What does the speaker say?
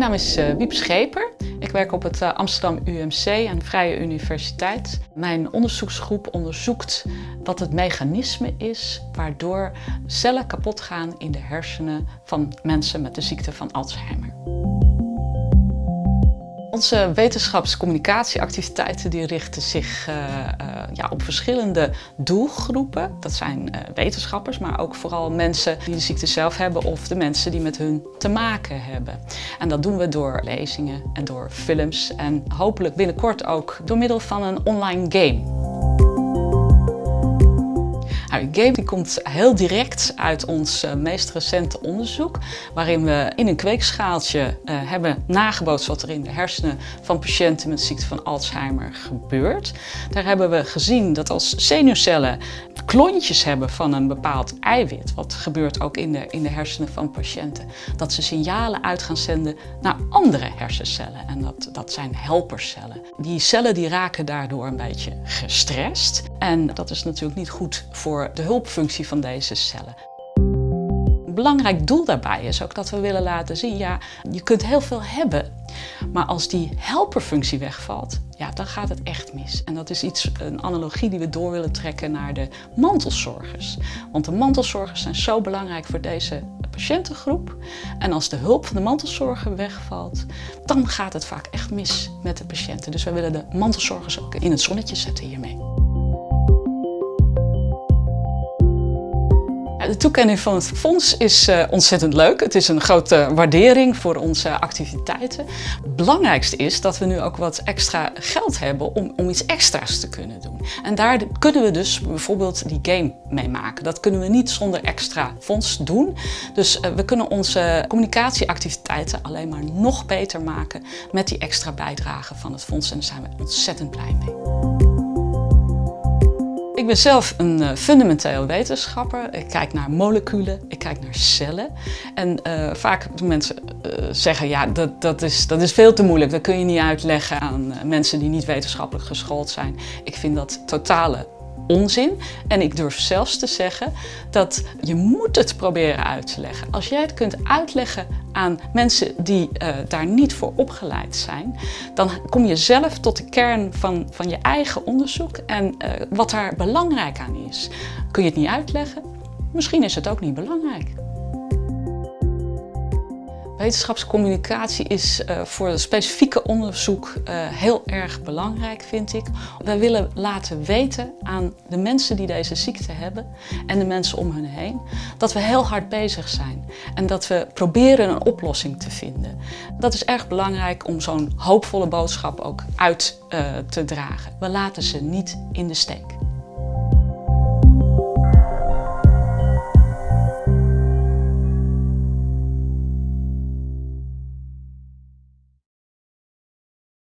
Mijn naam is uh, Wiep Scheper. Ik werk op het uh, Amsterdam UMC en Vrije Universiteit. Mijn onderzoeksgroep onderzoekt wat het mechanisme is waardoor cellen kapot gaan in de hersenen van mensen met de ziekte van Alzheimer. Onze wetenschapscommunicatieactiviteiten die richten zich uh, uh, ja, op verschillende doelgroepen. Dat zijn uh, wetenschappers, maar ook vooral mensen die de ziekte zelf hebben of de mensen die met hun te maken hebben. En dat doen we door lezingen en door films en hopelijk binnenkort ook door middel van een online game. Nou, die komt heel direct uit ons uh, meest recente onderzoek, waarin we in een kweekschaaltje uh, hebben nagebootst wat er in de hersenen van patiënten met ziekte van Alzheimer gebeurt. Daar hebben we gezien dat als zenuwcellen klontjes hebben van een bepaald eiwit, wat gebeurt ook in de, in de hersenen van patiënten, dat ze signalen uit gaan zenden naar andere hersencellen. En dat, dat zijn helpercellen. Die cellen die raken daardoor een beetje gestrest. En dat is natuurlijk niet goed voor de hulpfunctie van deze cellen. Een belangrijk doel daarbij is ook dat we willen laten zien, ja, je kunt heel veel hebben, maar als die helperfunctie wegvalt, ja, dan gaat het echt mis. En dat is iets, een analogie die we door willen trekken naar de mantelzorgers. Want de mantelzorgers zijn zo belangrijk voor deze patiëntengroep. En als de hulp van de mantelzorger wegvalt, dan gaat het vaak echt mis met de patiënten. Dus wij willen de mantelzorgers ook in het zonnetje zetten hiermee. De toekenning van het fonds is uh, ontzettend leuk. Het is een grote waardering voor onze activiteiten. Het belangrijkste is dat we nu ook wat extra geld hebben om, om iets extra's te kunnen doen. En daar kunnen we dus bijvoorbeeld die game mee maken. Dat kunnen we niet zonder extra fonds doen. Dus uh, we kunnen onze communicatieactiviteiten alleen maar nog beter maken met die extra bijdrage van het fonds. En daar zijn we ontzettend blij mee. Ben zelf een uh, fundamenteel wetenschapper. Ik kijk naar moleculen, ik kijk naar cellen. En uh, vaak doen mensen uh, zeggen, ja, dat, dat, is, dat is veel te moeilijk. Dat kun je niet uitleggen aan mensen die niet wetenschappelijk geschoold zijn. Ik vind dat totale onzin. En ik durf zelfs te zeggen dat je moet het proberen uit te leggen. Als jij het kunt uitleggen aan mensen die uh, daar niet voor opgeleid zijn, dan kom je zelf tot de kern van, van je eigen onderzoek en uh, wat daar belangrijk aan is. Kun je het niet uitleggen? Misschien is het ook niet belangrijk. Wetenschapscommunicatie is uh, voor specifieke onderzoek uh, heel erg belangrijk, vind ik. We willen laten weten aan de mensen die deze ziekte hebben en de mensen om hen heen, dat we heel hard bezig zijn en dat we proberen een oplossing te vinden. Dat is erg belangrijk om zo'n hoopvolle boodschap ook uit uh, te dragen. We laten ze niet in de steek.